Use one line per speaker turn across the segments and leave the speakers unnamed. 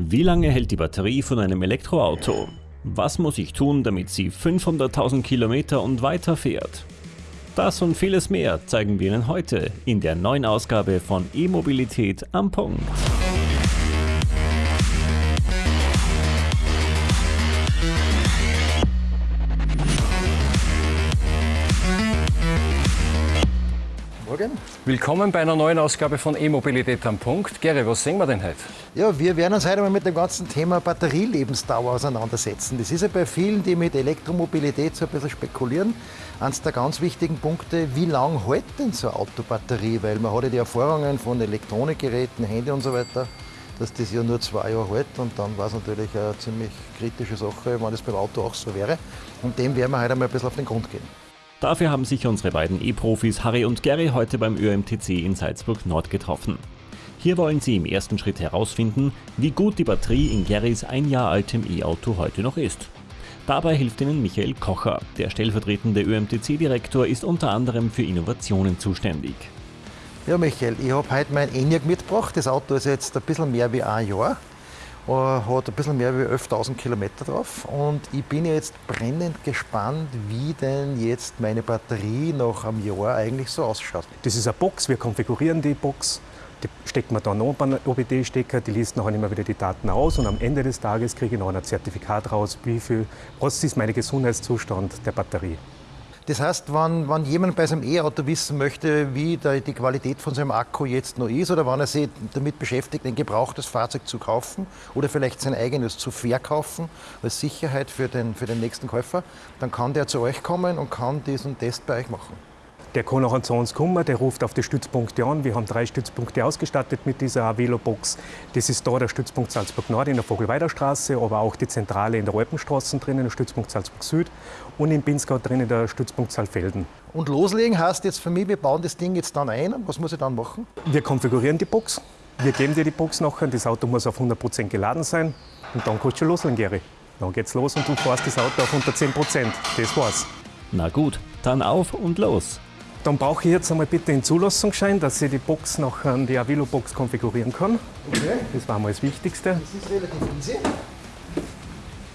Wie lange hält die Batterie von einem Elektroauto? Was muss ich tun, damit sie 500.000 Kilometer und weiter fährt? Das und vieles mehr zeigen wir Ihnen heute in der neuen Ausgabe von E-Mobilität am Punkt.
Morgen.
Willkommen bei einer neuen Ausgabe von E-Mobilität am Punkt. Gary, was sehen wir denn heute?
Ja, wir werden uns heute mal mit dem ganzen Thema Batterielebensdauer auseinandersetzen. Das ist ja bei vielen, die mit Elektromobilität so ein bisschen spekulieren, eines der ganz wichtigen Punkte, wie lange hält denn so eine Autobatterie? Weil man hat ja die Erfahrungen von Elektronikgeräten, Handy und so weiter, dass das ja nur zwei Jahre hält und dann war es natürlich eine ziemlich kritische Sache, wenn das beim Auto auch so wäre. Und dem werden wir heute mal ein bisschen auf den Grund gehen.
Dafür haben sich unsere beiden E-Profis Harry und Gary heute beim ÖMTC in Salzburg Nord getroffen. Hier wollen sie im ersten Schritt herausfinden, wie gut die Batterie in Garys ein Jahr altem E-Auto heute noch ist. Dabei hilft ihnen Michael Kocher. Der stellvertretende ÖMTC-Direktor ist unter anderem für Innovationen zuständig.
Ja, Michael, ich habe heute mein ENIAC mitgebracht. Das Auto ist jetzt ein bisschen mehr wie ein Jahr. Äh, hat ein bisschen mehr wie 11.000 Kilometer drauf. Und ich bin jetzt brennend gespannt, wie denn jetzt meine Batterie nach einem Jahr eigentlich so ausschaut.
Das ist eine Box, wir konfigurieren die Box. Die steckt man dann einen OBD-Stecker, die liest nachher immer wieder die Daten aus und am Ende des Tages kriege ich noch ein Zertifikat raus, wie viel, was ist mein Gesundheitszustand der Batterie.
Das heißt, wenn, wenn jemand bei seinem E-Auto wissen möchte, wie der, die Qualität von seinem Akku jetzt noch ist, oder wenn er sich damit beschäftigt, ein gebrauchtes Fahrzeug zu kaufen oder vielleicht sein eigenes zu verkaufen, als Sicherheit für den, für den nächsten Käufer, dann kann der zu euch kommen und kann diesen Test bei euch machen.
Der kann auch zu uns kommen, der ruft auf die Stützpunkte an. Wir haben drei Stützpunkte ausgestattet mit dieser Avelo-Box. Das ist da der Stützpunkt Salzburg Nord in der Vogelweiderstraße, aber auch die Zentrale in der Alpenstraße drinnen, der Stützpunkt Salzburg Süd und in Pinzgau drinnen der Stützpunkt Saalfelden.
Und loslegen heißt jetzt für mich, wir bauen das Ding jetzt dann ein. Was muss ich dann machen?
Wir konfigurieren die Box. Wir geben dir die Box nachher. Das Auto muss auf 100% geladen sein. Und dann kannst du schon loslegen, Gary. Dann geht's los und du fährst das Auto auf unter 10%. Das war's.
Na gut, dann auf und los.
Dann brauche ich jetzt einmal bitte den Zulassungsschein, dass ich die Box nach die Avilo-Box konfigurieren kann.
Okay.
Das war mal das Wichtigste.
Das ist relativ easy.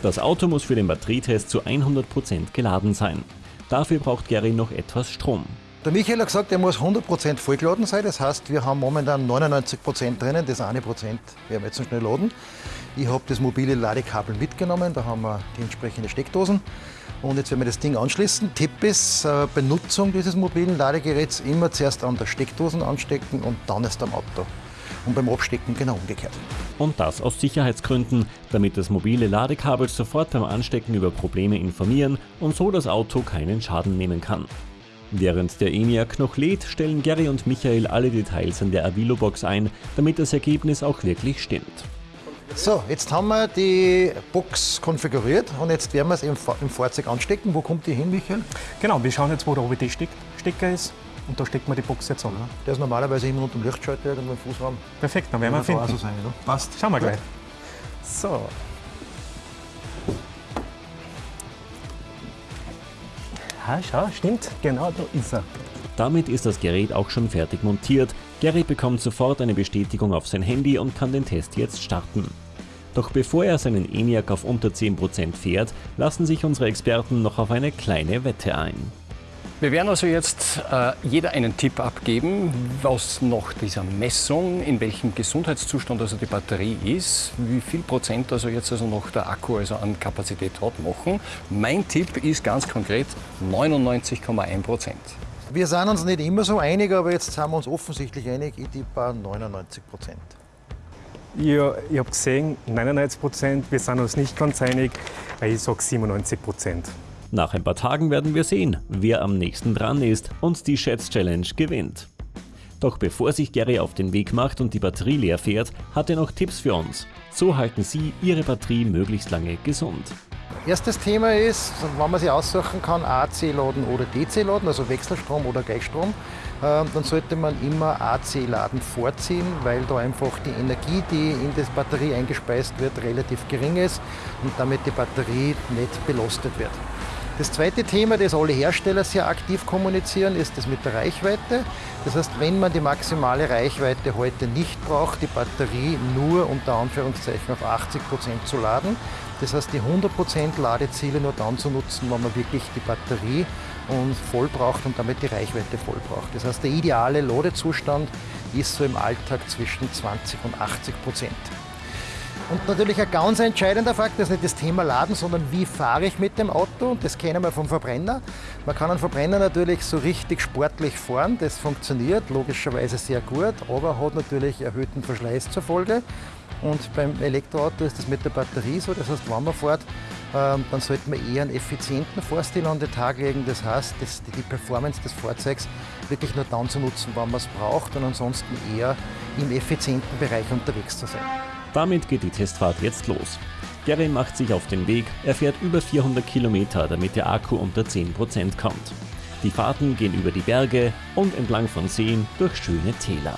Das Auto muss für den Batterietest zu 100% geladen sein. Dafür braucht Gary noch etwas Strom.
Der Michael hat gesagt, er muss 100% vollgeladen sein. Das heißt, wir haben momentan 99% drinnen. Das eine Prozent werden wir jetzt noch schnell laden. Ich habe das mobile Ladekabel mitgenommen. Da haben wir die entsprechenden Steckdosen. Und jetzt werden wir das Ding anschließen. Tipp ist, äh, Benutzung dieses mobilen Ladegeräts immer zuerst an der Steckdosen anstecken und dann erst am Auto. Und beim Abstecken genau umgekehrt.
Und das aus Sicherheitsgründen, damit das mobile Ladekabel sofort beim Anstecken über Probleme informieren und so das Auto keinen Schaden nehmen kann. Während der ENIAC noch lädt, stellen Gary und Michael alle Details an der Avilo-Box ein, damit das Ergebnis auch wirklich stimmt.
So, jetzt haben wir die Box konfiguriert und jetzt werden wir es im, Fa- im Fahrzeug anstecken. Wo kommt die hin, Michael?
Genau, wir schauen jetzt, wo der OBD-Stecker ist. Und da stecken wir die Box jetzt an.
Der ist normalerweise immer unter dem Lichtschalter irgendwo im Fußraum.
Perfekt, dann werden wir finden.
so sein, oder? Passt.
Schauen wir gleich. So. Ah, schau, stimmt. Genau, da ist er.
Damit ist das Gerät auch schon fertig montiert. Gary bekommt sofort eine Bestätigung auf sein Handy und kann den Test jetzt starten. Doch bevor er seinen ENIAC auf unter 10% fährt, lassen sich unsere Experten noch auf eine kleine Wette ein.
Wir werden also jetzt äh, jeder einen Tipp abgeben, was nach dieser Messung, in welchem Gesundheitszustand also die Batterie ist, wie viel Prozent also jetzt also noch der Akku also an Kapazität hat, machen. Mein Tipp ist ganz konkret 99,1 Prozent.
Wir sind uns nicht immer so einig, aber jetzt sind wir uns offensichtlich einig. Ich tippe 99 Prozent.
Ja, ich habe gesehen, 99 Prozent. Wir sind uns nicht ganz einig, weil ich sage 97 Prozent.
Nach ein paar Tagen werden wir sehen, wer am nächsten dran ist und die Schätz-Challenge gewinnt. Doch bevor sich Gary auf den Weg macht und die Batterie leer fährt, hat er noch Tipps für uns. So halten Sie Ihre Batterie möglichst lange gesund.
Erstes Thema ist, wenn man sich aussuchen kann, AC-Laden oder DC-Laden, also Wechselstrom oder Gleichstrom, äh, dann sollte man immer AC-Laden vorziehen, weil da einfach die Energie, die in das Batterie eingespeist wird, relativ gering ist und damit die Batterie nicht belastet wird. Das zweite Thema, das alle Hersteller sehr aktiv kommunizieren, ist das mit der Reichweite. Das heißt, wenn man die maximale Reichweite heute nicht braucht, die Batterie nur unter Anführungszeichen auf 80 Prozent zu laden. Das heißt, die 100 Prozent Ladeziele nur dann zu nutzen, wenn man wirklich die Batterie und voll braucht und damit die Reichweite voll braucht. Das heißt, der ideale Ladezustand ist so im Alltag zwischen 20 und 80 Prozent. Und natürlich ein ganz entscheidender Fakt, das ist nicht das Thema Laden, sondern wie fahre ich mit dem Auto. Das kennen wir vom Verbrenner. Man kann einen Verbrenner natürlich so richtig sportlich fahren. Das funktioniert logischerweise sehr gut, aber hat natürlich erhöhten Verschleiß zur Folge. Und beim Elektroauto ist das mit der Batterie so. Das heißt, wenn man fährt, ähm, dann sollte man eher einen effizienten Fahrstil an den Tag legen. Das heißt, die Performance des Fahrzeugs wirklich nur dann zu nutzen, wann man es braucht und ansonsten eher im effizienten Bereich unterwegs zu sein.
Damit geht die Testfahrt jetzt los. Gary macht sich auf den Weg, er fährt über 400 Kilometer, damit der Akku unter 10% kommt. Die Fahrten gehen über die Berge und entlang von Seen durch schöne Täler.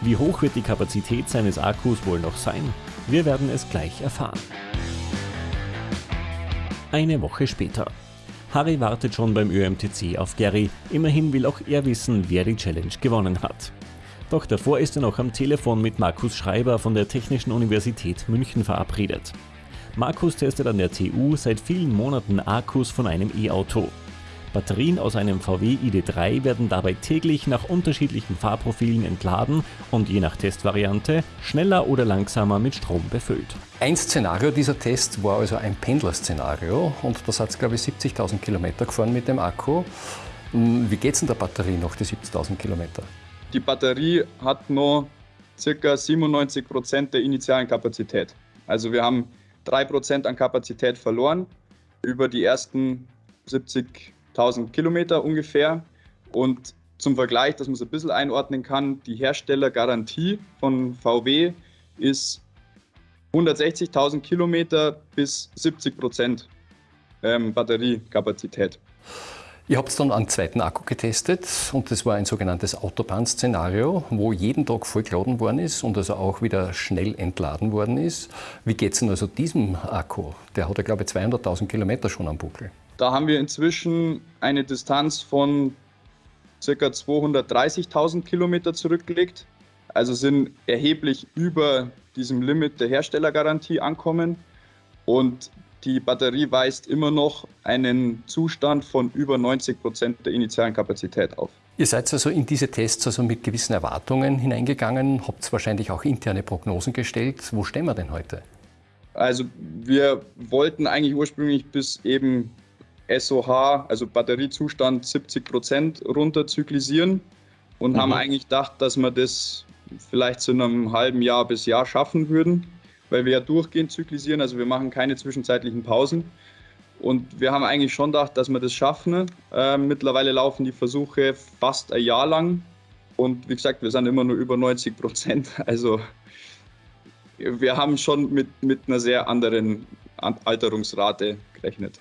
Wie hoch wird die Kapazität seines Akkus wohl noch sein? Wir werden es gleich erfahren. Eine Woche später. Harry wartet schon beim ÖMTC auf Gary, immerhin will auch er wissen, wer die Challenge gewonnen hat. Doch davor ist er noch am Telefon mit Markus Schreiber von der Technischen Universität München verabredet. Markus testet an der TU seit vielen Monaten Akkus von einem E-Auto. Batterien aus einem VW ID3 werden dabei täglich nach unterschiedlichen Fahrprofilen entladen und je nach Testvariante schneller oder langsamer mit Strom befüllt.
Ein Szenario dieser Test war also ein Pendlerszenario und das hat es glaube ich 70.000 Kilometer gefahren mit dem Akku. Wie geht es in der Batterie noch die 70.000 Kilometer?
Die Batterie hat noch ca. 97 Prozent der initialen Kapazität. Also wir haben 3 Prozent an Kapazität verloren über die ersten 70.000 Kilometer ungefähr. Und zum Vergleich, dass man es ein bisschen einordnen kann, die Herstellergarantie von VW ist 160.000 Kilometer bis 70 Prozent ähm, Batteriekapazität.
Ihr habt dann einen zweiten Akku getestet und das war ein sogenanntes Autobahn-Szenario, wo jeden Tag vollgeladen worden ist und also auch wieder schnell entladen worden ist. Wie geht es denn also diesem Akku? Der hat ja, glaube ich, 200.000 Kilometer schon am Buckel.
Da haben wir inzwischen eine Distanz von ca. 230.000 Kilometer zurückgelegt. Also sind erheblich über diesem Limit der Herstellergarantie ankommen. Und die Batterie weist immer noch einen Zustand von über 90 Prozent der initialen Kapazität auf.
Ihr seid also in diese Tests also mit gewissen Erwartungen hineingegangen, habt wahrscheinlich auch interne Prognosen gestellt. Wo stehen wir denn heute?
Also wir wollten eigentlich ursprünglich bis eben SOH, also Batteriezustand 70 Prozent runterzyklisieren und mhm. haben eigentlich gedacht, dass wir das vielleicht zu einem halben Jahr bis Jahr schaffen würden weil wir ja durchgehend zyklisieren, also wir machen keine zwischenzeitlichen Pausen. Und wir haben eigentlich schon gedacht, dass wir das schaffen. Äh, mittlerweile laufen die Versuche fast ein Jahr lang. Und wie gesagt, wir sind immer nur über 90 Prozent. Also wir haben schon mit, mit einer sehr anderen Alterungsrate gerechnet.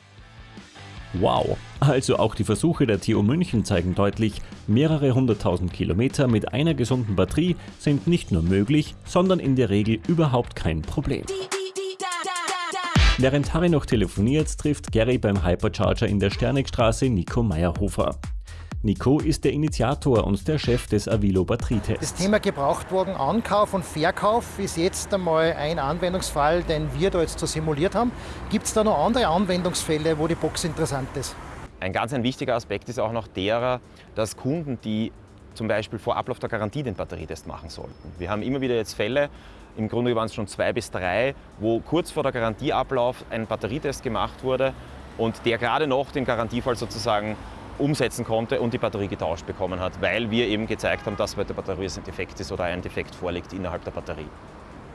Wow! Also auch die Versuche der TU München zeigen deutlich, mehrere hunderttausend Kilometer mit einer gesunden Batterie sind nicht nur möglich, sondern in der Regel überhaupt kein Problem. Während Harry noch telefoniert, trifft Gary beim Hypercharger in der Sternigstraße Nico Meyerhofer. Nico ist der Initiator und der Chef des Avilo Batterietests.
Das Thema Gebrauchtwagen-Ankauf und Verkauf ist jetzt einmal ein Anwendungsfall, den wir da jetzt so simuliert haben. Gibt es da noch andere Anwendungsfälle, wo die Box interessant ist?
Ein ganz ein wichtiger Aspekt ist auch noch derer, dass Kunden, die zum Beispiel vor Ablauf der Garantie den Batterietest machen sollten. Wir haben immer wieder jetzt Fälle, im Grunde waren es schon zwei bis drei, wo kurz vor der Garantieablauf ein Batterietest gemacht wurde und der gerade noch den Garantiefall sozusagen umsetzen konnte und die Batterie getauscht bekommen hat, weil wir eben gezeigt haben, dass bei der Batterie ein Defekt ist oder ein Defekt vorliegt innerhalb der Batterie.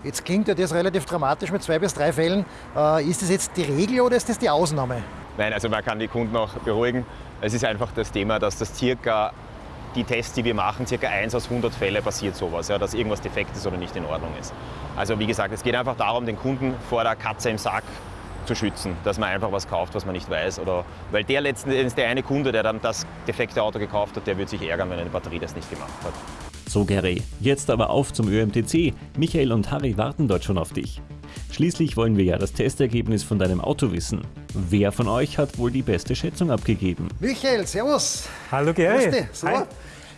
Jetzt klingt ja das relativ dramatisch mit zwei bis drei Fällen. Äh, ist das jetzt die Regel oder ist das die Ausnahme?
Nein, also man kann die Kunden auch beruhigen. Es ist einfach das Thema, dass das circa die Tests, die wir machen, circa 1 aus 100 Fälle passiert sowas, ja, dass irgendwas defekt ist oder nicht in Ordnung ist. Also wie gesagt, es geht einfach darum, den Kunden vor der Katze im Sack zu schützen, dass man einfach was kauft, was man nicht weiß. Oder, weil der letzten Endes, der eine Kunde, der dann das defekte Auto gekauft hat, der wird sich ärgern, wenn eine Batterie das nicht gemacht hat.
So Gary, jetzt aber auf zum ÖMTC. Michael und Harry warten dort schon auf dich. Schließlich wollen wir ja das Testergebnis von deinem Auto wissen. Wer von euch hat wohl die beste Schätzung abgegeben?
Michael, servus.
Hallo Gary.
So,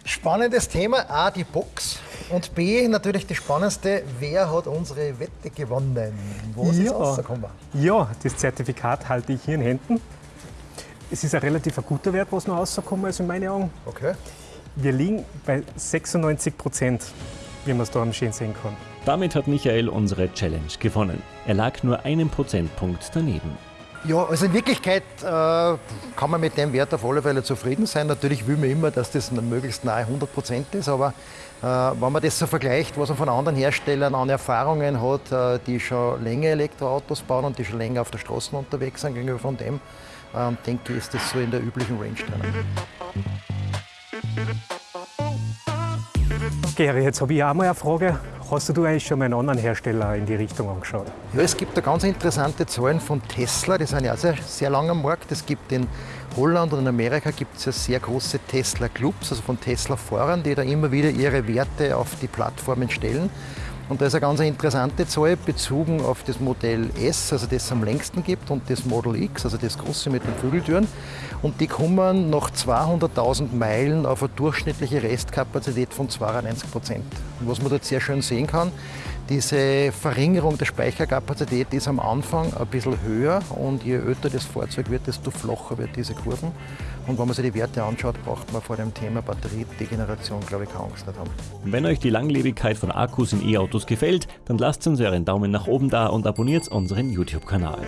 spannendes Thema. A, die Box. Und B, natürlich das Spannendste, wer hat unsere Wette gewonnen?
Wo ist ja. es rausgekommen? Ja, das Zertifikat halte ich hier in Händen. Es ist ein relativ guter Wert, was noch rausgekommen ist in meinen Augen.
Okay.
Wir liegen bei 96 Prozent, wie man es da am schön sehen kann.
Damit hat Michael unsere Challenge gewonnen. Er lag nur einen Prozentpunkt daneben.
Ja, also in Wirklichkeit äh, kann man mit dem Wert auf alle Fälle zufrieden sein. Natürlich will man immer, dass das möglichst nahe 100 Prozent ist, aber äh, wenn man das so vergleicht, was man von anderen Herstellern an Erfahrungen hat, äh, die schon länger Elektroautos bauen und die schon länger auf der Straße unterwegs sind gegenüber von dem, äh, denke ich, ist das so in der üblichen Range drin.
Gary, jetzt habe ich auch mal eine Frage. Hast du eigentlich schon mal einen anderen Hersteller in die Richtung angeschaut?
Ja, es gibt da ganz interessante Zahlen von Tesla, die sind ja sehr, sehr lang am Markt. Es gibt in Holland und in Amerika gibt es ja sehr große Tesla-Clubs, also von Tesla-Fahrern, die da immer wieder ihre Werte auf die Plattformen stellen. Und da ist eine ganz interessante Zahl bezogen auf das Modell S, also das es am längsten gibt, und das Model X, also das große mit den Flügeltüren. Und die kommen nach 200.000 Meilen auf eine durchschnittliche Restkapazität von 92 Prozent. Was man dort sehr schön sehen kann, diese Verringerung der Speicherkapazität ist am Anfang ein bisschen höher und je älter das Fahrzeug wird, desto flacher wird diese Kurven. Und wenn man sich die Werte anschaut, braucht man vor dem Thema Batteriedegeneration, glaube ich, keine Angst nicht haben.
Wenn euch die Langlebigkeit von Akkus in E-Autos gefällt, dann lasst uns euren Daumen nach oben da und abonniert unseren YouTube-Kanal.